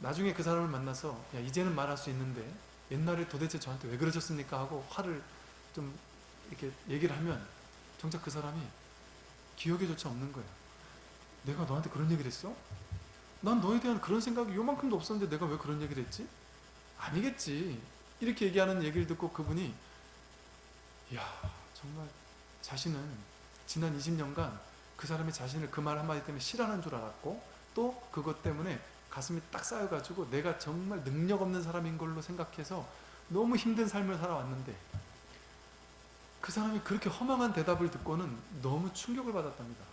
나중에 그 사람을 만나서 야 이제는 말할 수 있는데 옛날에 도대체 저한테 왜 그러셨습니까 하고 화를 좀 이렇게 얘기를 하면 정작 그 사람이 기억에조차 없는 거예요 내가 너한테 그런 얘기를 했어? 난 너에 대한 그런 생각이 요만큼도 없었는데 내가 왜 그런 얘기를 했지? 아니겠지 이렇게 얘기하는 얘기를 듣고 그분이 이야 정말 자신은 지난 20년간 그 사람이 자신을 그 말 한마디 때문에 싫어하는 줄 알았고 또 그것 때문에 가슴이 딱 쌓여가지고 내가 정말 능력 없는 사람인 걸로 생각해서 너무 힘든 삶을 살아왔는데 그 사람이 그렇게 허망한 대답을 듣고는 너무 충격을 받았답니다.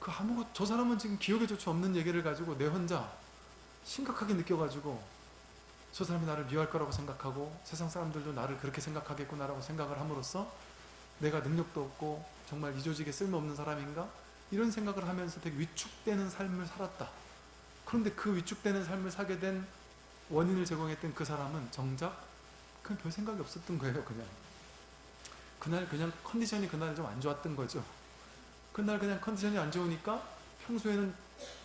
그 아무것 저 사람은 지금 기억에조차 없는 얘기를 가지고 내 혼자 심각하게 느껴가지고 저 사람이 나를 미워할 거라고 생각하고 세상 사람들도 나를 그렇게 생각하겠구나라고 생각을 함으로써 내가 능력도 없고 정말 이 조직에 쓸모없는 사람인가? 이런 생각을 하면서 되게 위축되는 삶을 살았다. 그런데 그 위축되는 삶을 사게 된 원인을 제공했던 그 사람은 정작 그냥 별 생각이 없었던 거예요 그냥 그날 그냥 컨디션이 그날 좀 안 좋았던 거죠 그날 그냥 컨디션이 안 좋으니까 평소에는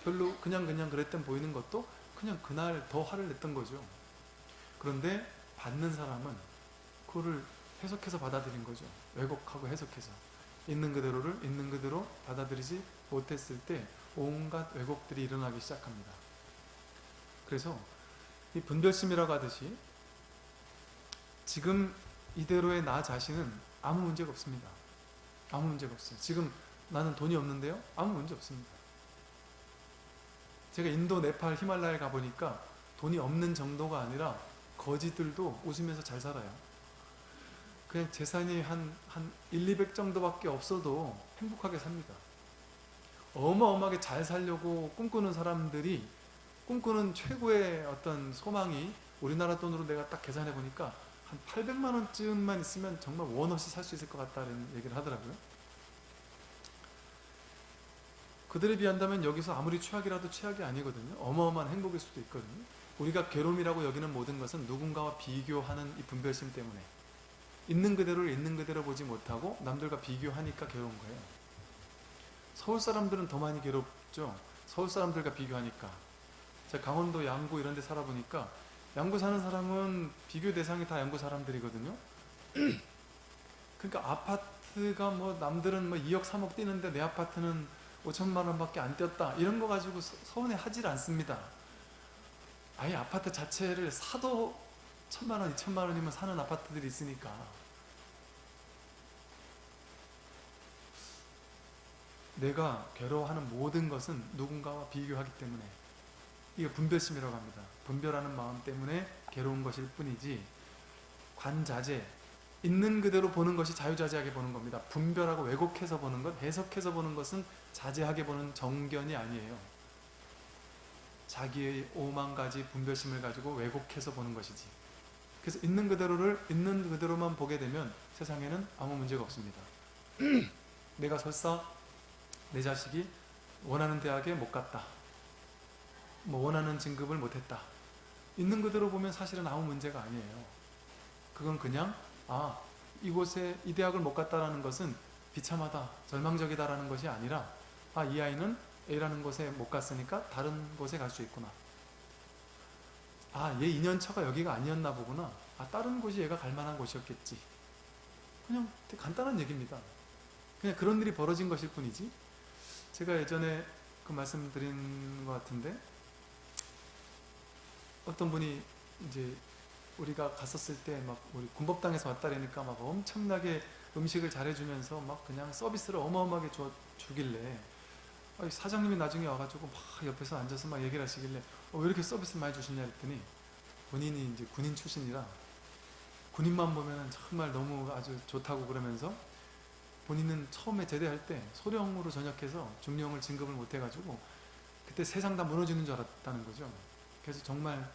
별로 그냥 그냥 그랬던 보이는 것도 그냥 그날 더 화를 냈던 거죠 그런데 받는 사람은 그거를 해석해서 받아들인 거죠. 왜곡하고 해석해서. 있는 그대로를 있는 그대로 받아들이지 못했을 때 온갖 왜곡들이 일어나기 시작합니다. 그래서 이 분별심이라고 하듯이 지금 이대로의 나 자신은 아무 문제가 없습니다. 아무 문제가 없어요. 지금 나는 돈이 없는데요? 아무 문제 없습니다. 제가 인도, 네팔, 히말라야에 가보니까 돈이 없는 정도가 아니라 거지들도 웃으면서 잘 살아요. 그냥 재산이 한, 한 1, 200 정도밖에 없어도 행복하게 삽니다. 어마어마하게 잘 살려고 꿈꾸는 사람들이 꿈꾸는 최고의 어떤 소망이 우리나라 돈으로 내가 딱 계산해 보니까 한 800만 원쯤만 있으면 정말 원 없이 살 수 있을 것 같다는 얘기를 하더라고요. 그들에 비한다면 여기서 아무리 최악이라도 최악이 아니거든요. 어마어마한 행복일 수도 있거든요. 우리가 괴로움이라고 여기는 모든 것은 누군가와 비교하는 이 분별심 때문에 있는 그대로를 있는 그대로 보지 못하고 남들과 비교하니까 괴로운 거예요. 서울 사람들은 더 많이 괴롭죠. 서울 사람들과 비교하니까. 제가 강원도 양구 이런 데 살아보니까 양구 사는 사람은 비교 대상이 다 양구 사람들이거든요. 그러니까 아파트가 뭐 남들은 뭐 2억 3억 뛰는데 내 아파트는 5천만 원밖에 안 뛰었다. 이런 거 가지고 서- 서운해 하질 않습니다. 아예 아파트 자체를 사도 천만 원, 이천만 원이면 사는 아파트들이 있으니까. 내가 괴로워하는 모든 것은 누군가와 비교하기 때문에 이게 분별심이라고 합니다. 분별하는 마음 때문에 괴로운 것일 뿐이지 관자재 있는 그대로 보는 것이 자유자재하게 보는 겁니다. 분별하고 왜곡해서 보는 것, 해석해서 보는 것은 자제하게 보는 정견이 아니에요. 자기의 오만 가지 분별심을 가지고 왜곡해서 보는 것이지. 그래서 있는 그대로를 있는 그대로만 보게 되면 세상에는 아무 문제가 없습니다. 내가 설사 내 자식이 원하는 대학에 못 갔다. 뭐 원하는 진급을 못했다. 있는 그대로 보면 사실은 아무 문제가 아니에요. 그건 그냥 아 이곳에 이 대학을 못 갔다라는 것은 비참하다, 절망적이다라는 것이 아니라 아 이 아이는 A라는 곳에 못 갔으니까 다른 곳에 갈 수 있구나. 아, 얘 인연처가 여기가 아니었나 보구나. 아, 다른 곳이 얘가 갈 만한 곳이었겠지. 그냥 간단한 얘기입니다. 그냥 그런 일이 벌어진 것일 뿐이지. 제가 예전에 그 말씀드린 것 같은데 어떤 분이 이제 우리가 갔었을 때 막 우리 군법당에서 왔다라니까 막 엄청나게 음식을 잘해주면서 막 그냥 서비스를 어마어마하게 줘, 주길래 사장님이 나중에 와가지고 막 옆에서 앉아서 막 얘기를 하시길래 어, 왜 이렇게 서비스 많이 주시냐 했더니 본인이 이제 군인 출신이라 군인만 보면 정말 너무 아주 좋다고 그러면서 본인은 처음에 제대할 때 소령으로 전역해서 중령을 진급을 못 해가지고 그때 세상 다 무너지는 줄 알았다는 거죠. 그래서 정말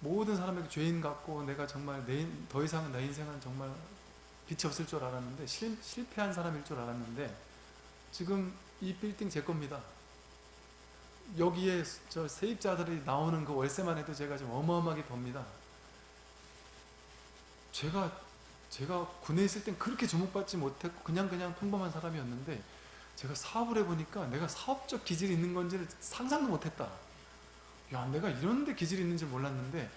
모든 사람에게 죄인 같고 내가 정말 내, 인- 더 이상은 내 인생은 정말 빛이 없을 줄 알았는데 실, 실패한 사람일 줄 알았는데 지금 이 빌딩 제 겁니다. 여기에 저 세입자들이 나오는 그 월세만 해도 제가 지금 어마어마하게 법니다. 제가 제가 군에 있을 땐 그렇게 주목받지 못했고 그냥 그냥 평범한 사람이었는데 제가 사업을 해보니까 내가 사업적 기질이 있는 건지를 상상도 못했다. 야, 내가 이런 데 기질이 있는 줄 몰랐는데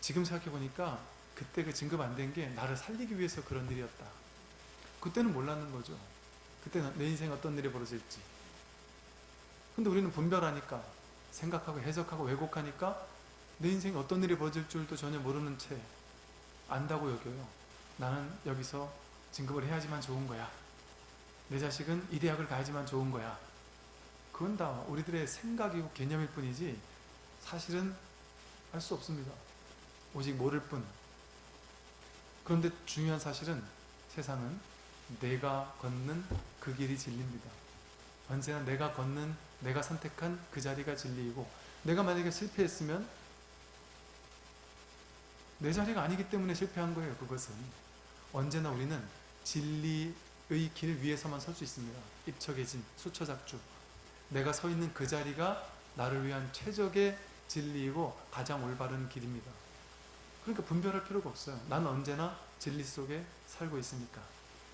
지금 생각해보니까 그때 그 진급 안 된 게 나를 살리기 위해서 그런 일이었다. 그때는 몰랐는 거죠. 그때 내 인생에 어떤 일이 벌어질지. 근데 우리는 분별하니까 생각하고 해석하고 왜곡하니까 내 인생에 어떤 일이 벌어질 줄도 전혀 모르는 채 안다고 여겨요. 나는 여기서 진급을 해야지만 좋은 거야. 내 자식은 이 대학을 가야지만 좋은 거야. 그건 다 우리들의 생각이고 개념일 뿐이지 사실은 알 수 없습니다. 오직 모를 뿐. 그런데 중요한 사실은 세상은 내가 걷는 그 길이 진리입니다. 언제나 내가 걷는 내가 선택한 그 자리가 진리이고 내가 만약에 실패했으면 내 자리가 아니기 때문에 실패한 거예요. 그것은 언제나 우리는 진리의 길 위에서만 설 수 있습니다. 입척해진 수처작주 내가 서 있는 그 자리가 나를 위한 최적의 진리이고 가장 올바른 길입니다. 그러니까 분별할 필요가 없어요. 나는 언제나 진리 속에 살고 있으니까.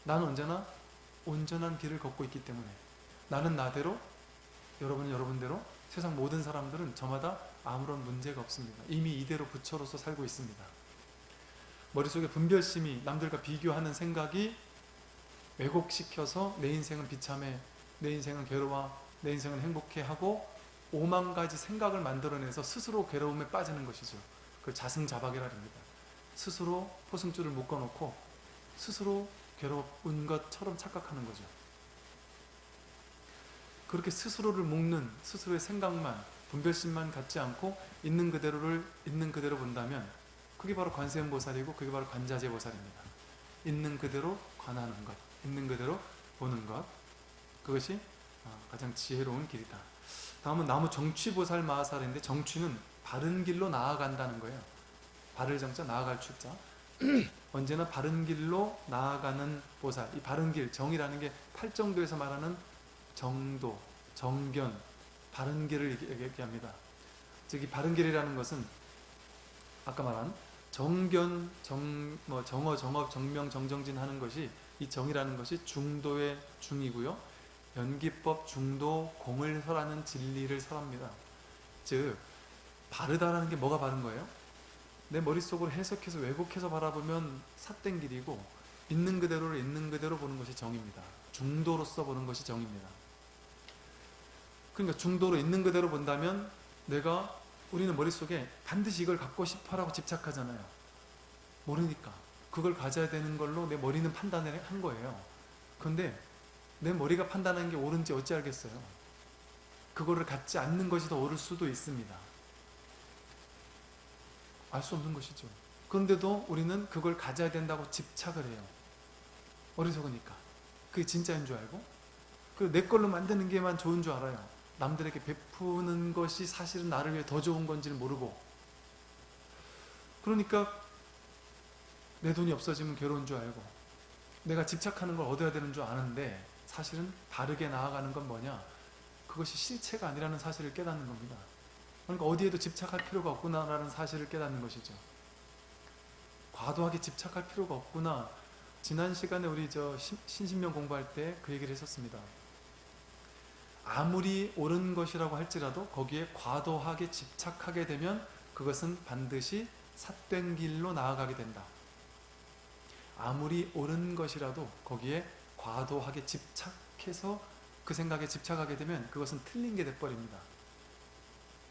나는 언제나 온전한 길을 걷고 있기 때문에. 나는 나대로, 여러분은 여러분대로, 세상 모든 사람들은 저마다 아무런 문제가 없습니다. 이미 이대로 부처로서 살고 있습니다. 머릿속에 분별심이 남들과 비교하는 생각이 왜곡시켜서 내 인생은 비참해, 내 인생은 괴로워, 내 인생은 행복해 하고 오만 가지 생각을 만들어내서 스스로 괴로움에 빠지는 것이죠. 그걸 자승자박이라 합니다. 스스로 포승줄을 묶어놓고 스스로 괴로운 것처럼 착각하는 거죠. 그렇게 스스로를 묶는 스스로의 생각만 분별심만 갖지 않고 있는 그대로를 있는 그대로 본다면 그게 바로 관세음보살이고 그게 바로 관자재보살입니다. 있는 그대로 관하는 것, 있는 그대로 보는 것 그것이 어, 가장 지혜로운 길이다. 다음은 나무 정취보살 마하살인데 정취는 바른 길로 나아간다는 거예요. 바를 정자 나아갈 추자. 언제나 바른 길로 나아가는 보살. 이 바른 길, 정이라는 게 팔정도에서 말하는 정도, 정견, 바른 길을 얘기- 얘기합니다. 즉, 이 바른 길이라는 것은 아까 말한 정견, 정, 뭐 정어, 정업, 정명, 정정진 하는 것이 이 정이라는 것이 중도의 중이고요. 연기법 중도 공을 설하는 진리를 설합니다. 즉 바르다라는 게 뭐가 바른 거예요? 내 머릿속으로 해석해서 왜곡해서 바라보면 삿된 길이고 있는 그대로를 있는 그대로 보는 것이 정입니다. 중도로서 보는 것이 정입니다. 그러니까 중도로 있는 그대로 본다면 내가 우리는 머릿속에 반드시 이걸 갖고 싶어라고 집착하잖아요. 모르니까. 그걸 가져야 되는 걸로 내 머리는 판단을 한 거예요. 그런데 내 머리가 판단한 게 옳은지 어찌 알겠어요. 그거를 갖지 않는 것이 더 옳을 수도 있습니다. 알 수 없는 것이죠. 그런데도 우리는 그걸 가져야 된다고 집착을 해요. 어리석으니까. 그게 진짜인 줄 알고. 그리고 내 걸로 만드는 게만 좋은 줄 알아요. 남들에게 베푸는 것이 사실은 나를 위해 더 좋은 건지를 모르고. 그러니까 내 돈이 없어지면 괴로운 줄 알고. 내가 집착하는 걸 얻어야 되는 줄 아는데 사실은 바르게 나아가는 건 뭐냐? 그것이 실체가 아니라는 사실을 깨닫는 겁니다. 그러니까 어디에도 집착할 필요가 없구나라는 사실을 깨닫는 것이죠. 과도하게 집착할 필요가 없구나. 지난 시간에 우리 저 신- 신신명 공부할 때 그 얘기를 했었습니다. 아무리 옳은 것이라고 할지라도 거기에 과도하게 집착하게 되면 그것은 반드시 삿된 길로 나아가게 된다. 아무리 옳은 것이라도 거기에 과도하게 집착해서 그 생각에 집착하게 되면 그것은 틀린 게 돼버립니다.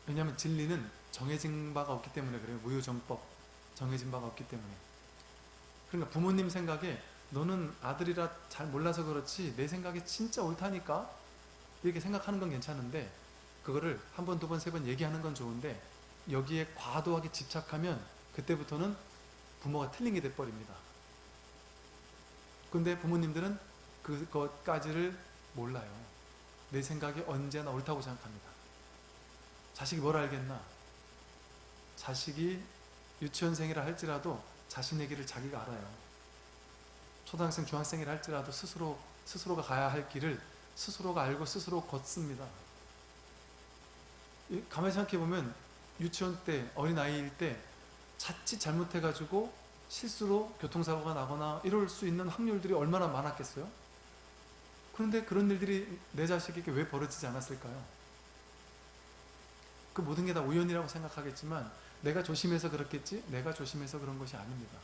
왜냐하면 진리는 정해진 바가 없기 때문에 그래요. 무효정법 정해진 바가 없기 때문에. 그러니까 부모님 생각에 너는 아들이라 잘 몰라서 그렇지 내 생각이 진짜 옳다니까 이렇게 생각하는 건 괜찮은데 그거를 한 번, 두 번, 세 번 얘기하는 건 좋은데 여기에 과도하게 집착하면 그때부터는 부모가 틀린 게 돼버립니다. 근데 부모님들은 그것까지를 몰라요. 내 생각이 언제나 옳다고 생각합니다. 자식이 뭘 알겠나? 자식이 유치원생이라 할지라도 자신의 길을 자기가 알아요. 초등학생, 중학생이라 할지라도 스스로, 스스로가 가야 할 길을 스스로가 알고 스스로 걷습니다. 이- 가만히 생각해보면 유치원 때, 어린아이일 때 자칫 잘못해가지고 실수로 교통사고가 나거나 이럴 수 있는 확률들이 얼마나 많았겠어요? 그런데 그런 일들이 내 자식에게 왜 벌어지지 않았을까요? 그 모든 게 다 우연이라고 생각하겠지만 내가 조심해서 그렇겠지? 내가 조심해서 그런 것이 아닙니다.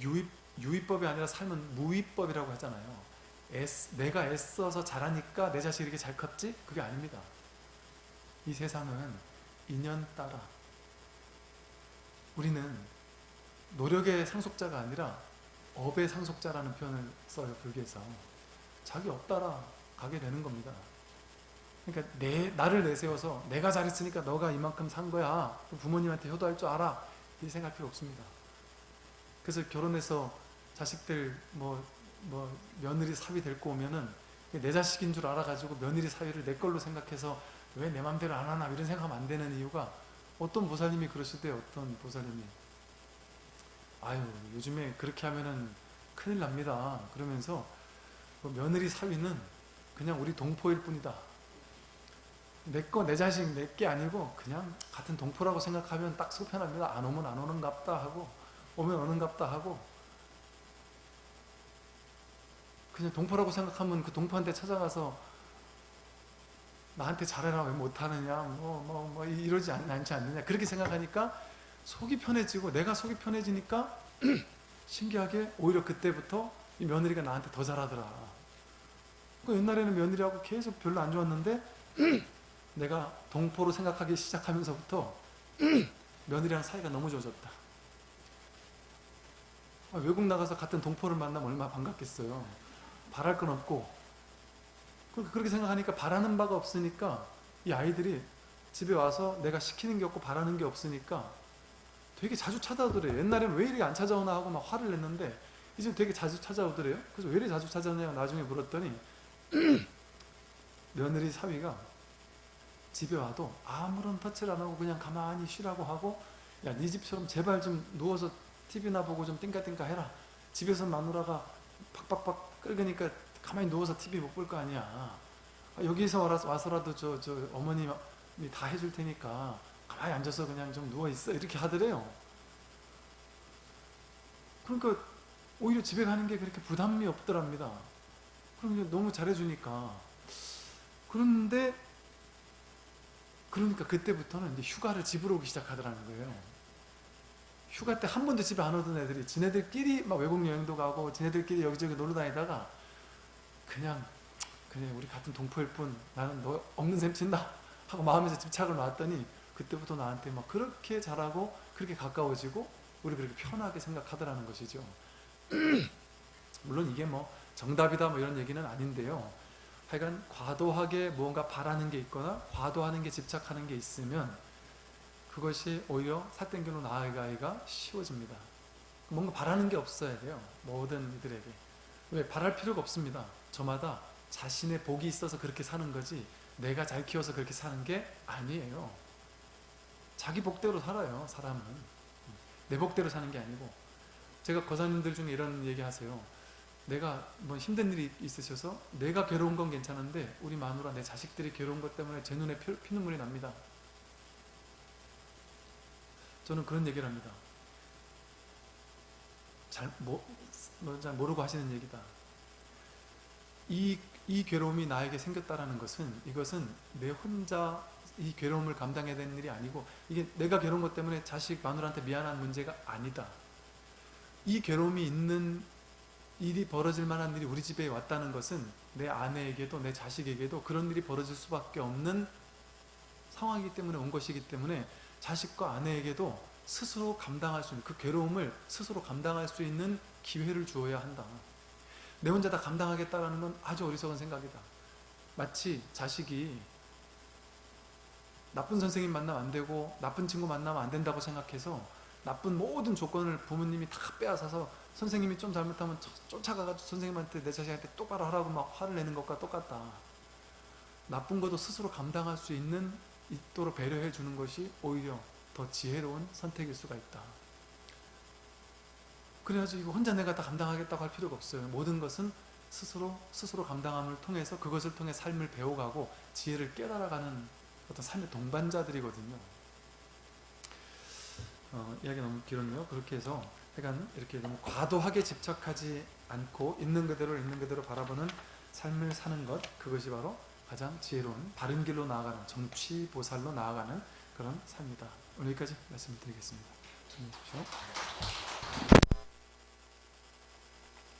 유입, 유의법이 아니라 삶은 무의법이라고 하잖아요. 애쓰- 내가 애써서 잘하니까 내 자식이 이렇게 잘 컸지? 그게 아닙니다. 이 세상은 인연 따라. 우리는 노력의 상속자가 아니라 업의 상속자라는 표현을 써요 불교에서. 자기 업 따라 가게 되는 겁니다. 그러니까 내, 나를 내세워서 내가 잘했으니까 너가 이만큼 산 거야. 부모님한테 효도할 줄 알아. 이 생각할 필요 없습니다. 그래서 결혼해서 자식들 뭐, 뭐 며느리 사위 데리고 오면은 내 자식인 줄 알아가지고 며느리 사위를 내 걸로 생각해서 왜 내 맘대로 안 하나 이런 생각하면 안 되는 이유가 어떤 보살님이 그러시대요 어떤 보살님이 아유 요즘에 그렇게 하면은 큰일 납니다. 그러면서 그 며느리 사위는 그냥 우리 동포일 뿐이다. 내 거 내 자식 내 게 아니고 그냥 같은 동포라고 생각하면 딱 속편합니다. 안 오면 안 오는갑다 하고 오면 오는갑다 하고 그냥 동포라고 생각하면 그 동포한테 찾아가서 나한테 잘해라 왜 못하느냐 뭐 뭐 뭐 이러지 않, 않지 않느냐. 그렇게 생각하니까 속이 편해지고 내가 속이 편해지니까 신기하게 오히려 그때부터 이 며느리가 나한테 더 잘하더라. 그 옛날에는 며느리하고 계속 별로 안 좋았는데 내가 동포로 생각하기 시작하면서부터 며느리랑 사이가 너무 좋아졌다. 아, 외국 나가서 같은 동포를 만나면 얼마나 반갑겠어요 바랄 건 없고 그- 그렇게 생각하니까 바라는 바가 없으니까 이 아이들이 집에 와서 내가 시키는 게 없고 바라는 게 없으니까 되게 자주 찾아오더래요. 옛날에는 왜 이렇게 안 찾아오나 하고 막 화를 냈는데 이제 되게 자주 찾아오더래요. 그래서 왜 이렇게 자주 찾아오냐고 나중에 물었더니 며느리 사위가 집에 와도 아무런 터치를 안 하고 그냥 가만히 쉬라고 하고 야 네 집처럼 제발 좀 누워서 TV나 보고 좀 띵까띵까 해라. 집에서 마누라가 팍팍팍 끓으니까 가만히 누워서 TV 못 볼 거 아니야. 아, 여기서 와서- 와서라도 저, 저 어머님이 다 해줄 테니까 가만히 앉아서 그냥 좀 누워 있어 이렇게 하더래요. 그러니까 오히려 집에 가는 게 그렇게 부담이 없더랍니다. 그럼 너무 잘해주니까. 그런데 그러니까 그때부터는 이제 휴가를 집으로 오기 시작하더라는 거예요. 휴가 때 한 번도 집에 안 오던 애들이 지네들끼리 막 외국 여행도 가고 지네들끼리 여기저기 놀러 다니다가 그냥 그래 우리 같은 동포일 뿐 나는 너 없는 셈 친다 하고 마음에서 집착을 놨더니 그때부터 나한테 막 그렇게 잘하고 그렇게 가까워지고 우리 그렇게 편하게 생각하더라는 것이죠. 물론 이게 뭐 정답이다 뭐 이런 얘기는 아닌데요. 하여간 과도하게 무언가 바라는 게 있거나 과도하는 게 집착하는 게 있으면 그것이 오히려 사땡기로 나아가기가 쉬워집니다. 뭔가 바라는 게 없어야 돼요. 모든 이들에게. 왜? 바랄 필요가 없습니다. 저마다 자신의 복이 있어서 그렇게 사는 거지 내가 잘 키워서 그렇게 사는 게 아니에요. 자기 복대로 살아요. 사람은. 내 복대로 사는 게 아니고 제가 거사님들 중에 이런 얘기 하세요. 내가 뭐 힘든 일이 있으셔서 내가 괴로운 건 괜찮은데 우리 마누라 내 자식들이 괴로운 것 때문에 제 눈에 피, 피눈물이 납니다. 저는 그런 얘기를 합니다. 잘, 뭐, 뭐, 잘 모르고 하시는 얘기다. 이, 이 괴로움이 나에게 생겼다라는 것은 이것은 내 혼자 이 괴로움을 감당해야 되는 일이 아니고 이게 내가 괴로운 것 때문에 자식 마누라한테 미안한 문제가 아니다. 이 괴로움이 있는 일이 벌어질 만한 일이 우리 집에 왔다는 것은 내 아내에게도 내 자식에게도 그런 일이 벌어질 수밖에 없는 상황이기 때문에 온 것이기 때문에 자식과 아내에게도 스스로 감당할 수 있는 그 괴로움을 스스로 감당할 수 있는 기회를 주어야 한다. 내 혼자 다 감당하겠다라는 건 아주 어리석은 생각이다. 마치 자식이 나쁜 선생님 만나면 안 되고 나쁜 친구 만나면 안 된다고 생각해서 나쁜 모든 조건을 부모님이 다 빼앗아서 선생님이 좀 잘못하면 쫓아가가지고 선생님한테 내 자식한테 똑바로 하라고 막 화를 내는 것과 똑같다. 나쁜 것도 스스로 감당할 수 있는 있도록 배려해 주는 것이 오히려 더 지혜로운 선택일 수가 있다. 그래가지고 이거 혼자 내가 다 감당하겠다고 할 필요가 없어요. 모든 것은 스스로 스스로 감당함을 통해서 그것을 통해 삶을 배워가고 지혜를 깨달아가는 어떤 삶의 동반자들이거든요. 어, 이야기 너무 길었네요. 그렇게 해서 하여간 이렇게 너무 과도하게 집착하지 않고 있는 그대로 있는 그대로 바라보는 삶을 사는 것 그것이 바로 가장 지혜로운 바른 길로 나아가는 정취보살로 나아가는 그런 삶이다. 오늘 여기까지 말씀드리겠습니다. 주무십시오.